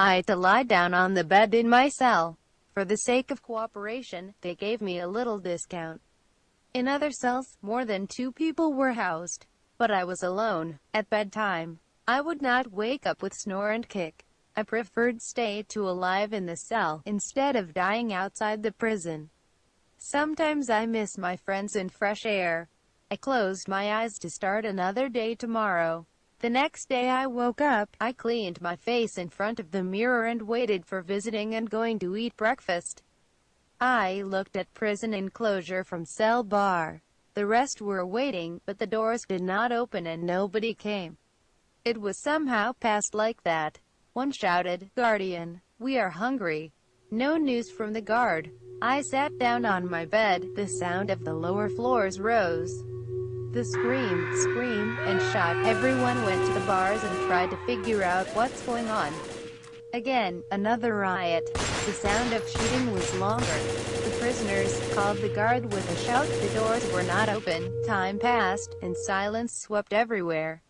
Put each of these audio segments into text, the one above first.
I had to lie down on the bed in my cell. For the sake of cooperation, they gave me a little discount. In other cells, more than two people were housed. But I was alone. At bedtime, I would not wake up with snore and kick. I preferred stay to alive in the cell, instead of dying outside the prison. Sometimes I miss my friends and fresh air. I closed my eyes to start another day tomorrow. The next day I woke up, I cleaned my face in front of the mirror and waited for visiting and going to eat breakfast. I looked at prison enclosure from cell bar. The rest were waiting, but the doors did not open and nobody came. It was somehow passed like that. One shouted, Guardian, we are hungry. No news from the guard. I sat down on my bed, the sound of the lower floors rose. The scream, scream, and shot. Everyone went to the bars and tried to figure out what's going on. Again, another riot. The sound of shooting was longer. The prisoners called the guard with a shout. The doors were not open. Time passed, and silence swept everywhere.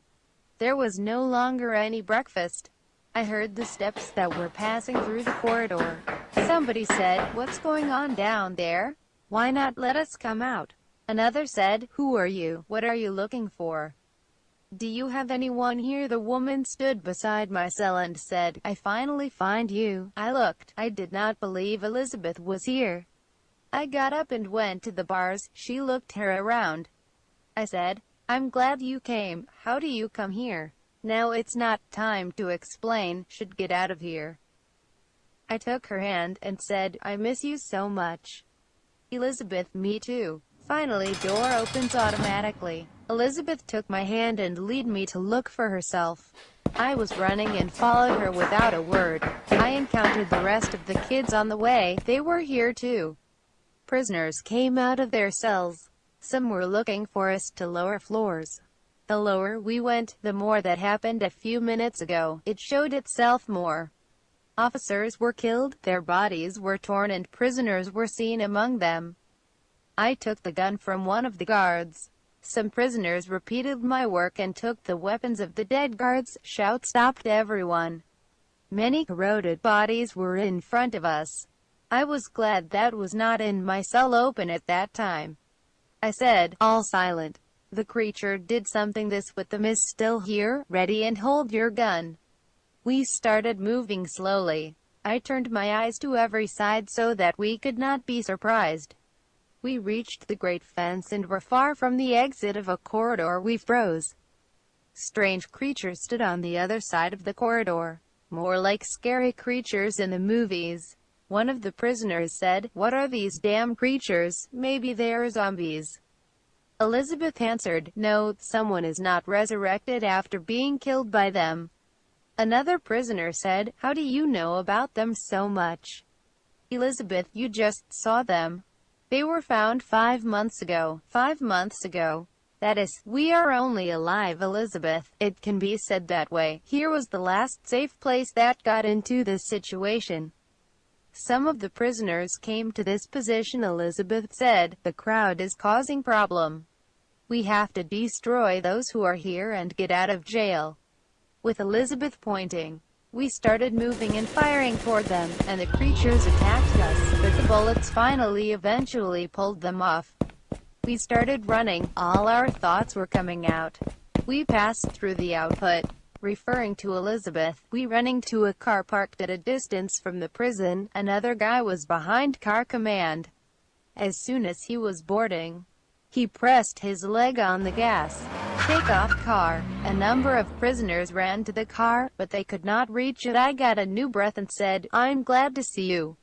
There was no longer any breakfast. I heard the steps that were passing through the corridor. Somebody said, what's going on down there? Why not let us come out? Another said, Who are you? What are you looking for? Do you have anyone here? The woman stood beside my cell and said, I finally find you. I looked. I did not believe Elizabeth was here. I got up and went to the bars. She looked her around. I said, I'm glad you came. How do you come here? Now it's not time to explain. Should get out of here. I took her hand and said, I miss you so much. Elizabeth, me too. Finally door opens automatically. Elizabeth took my hand and lead me to look for herself. I was running and followed her without a word. I encountered the rest of the kids on the way, they were here too. Prisoners came out of their cells. Some were looking for us to lower floors. The lower we went, the more that happened a few minutes ago. It showed itself more. Officers were killed, their bodies were torn and prisoners were seen among them. I took the gun from one of the guards. Some prisoners repeated my work and took the weapons of the dead guards. Shout stopped everyone. Many corroded bodies were in front of us. I was glad that was not in my cell open at that time. I said, all silent. The creature did something this with them is still here, ready and hold your gun. We started moving slowly. I turned my eyes to every side so that we could not be surprised. We reached the great fence and were far from the exit of a corridor we froze. Strange creatures stood on the other side of the corridor, more like scary creatures in the movies. One of the prisoners said, What are these damn creatures? Maybe they're zombies. Elizabeth answered, No, someone is not resurrected after being killed by them. Another prisoner said, How do you know about them so much? Elizabeth, you just saw them. They were found five months ago. Five months ago. That is, we are only alive, Elizabeth. It can be said that way. Here was the last safe place that got into this situation. Some of the prisoners came to this position Elizabeth said, the crowd is causing problem. We have to destroy those who are here and get out of jail. With Elizabeth pointing, we started moving and firing toward them, and the creatures attacked us, but the bullets finally eventually pulled them off. We started running, all our thoughts were coming out. We passed through the output, referring to Elizabeth, we running to a car parked at a distance from the prison, another guy was behind car command. As soon as he was boarding, he pressed his leg on the gas. Take off car. A number of prisoners ran to the car, but they could not reach it. I got a new breath and said, I'm glad to see you.